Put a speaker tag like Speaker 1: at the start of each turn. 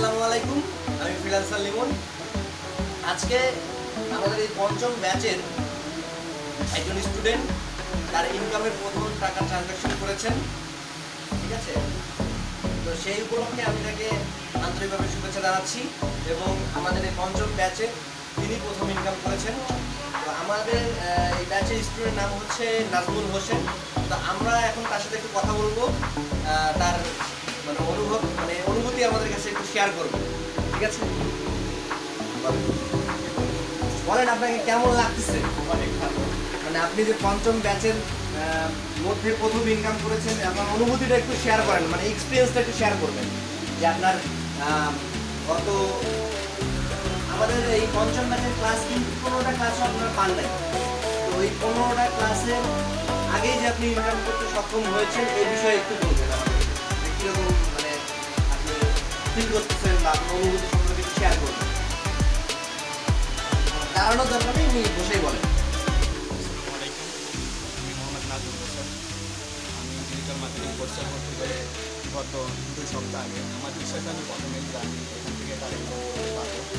Speaker 1: আসসালামু আলাইকুম, আমি ফ্রিলান্সার লিমন। আজকে আমাদের এই পঞ্চম ব্যাচের একজন স্টুডেন্ট, তার ইনকামের প্রথম টাকা ট্রানজাকশন করেছেন, ঠিক আছে? তো সেই উপলক্ষে আমি তাকে আন্তরিকভাবে শুভেচ্ছা জানাচ্ছি এবং আমাদের এই পঞ্চম ব্যাচে তিনি প্রথম ইনকাম করেছেন। তো আমাদের এই ব্যাচের স্টুডেন্ট নাম হচ্ছে নাজমুল হোসেন। তো আমরা এখন তার সাথে একটু কথা বলব। শেয়ার করবে ঠিক আছে? বলেন। আপনাকে কেমন লাগতেছে?
Speaker 2: অনেক ভালো।
Speaker 1: মানে আপনি যে পঞ্চম ব্যাচের মধ্যে প্রথম ইনকাম করেছেন আপনার অনুভূতিটা একটু শেয়ার করেন মানে এক্সপিরিয়েন্সটা একটু শেয়ার করবেন। যে আপনার গত আমাদের এই পঞ্চম ব্যাচের ক্লাস কিন্তু পনেরোটা ক্লাসও আপনারা পান নাই। তো এই পনেরোটা ক্লাসের আগেই যে আপনি ইনকাম করতে সক্ষম হয়েছেন এই বিষয়ে একটু বলবেন কীরকম মানে আপনি ফিল করতেছেন বা কোনো অনুভূতি সম্পর্কে শেয়ার করবেন দাঁড়ানোর দরকার নেই, উনি বসেই বলেন।
Speaker 2: মার্কেটিং কোর্সে ভর্তি করে গত দুই সপ্তাহ আগে আমার বিশ্বাস আমি প্রথমে আমি এখান থেকে কালেক্ট করতে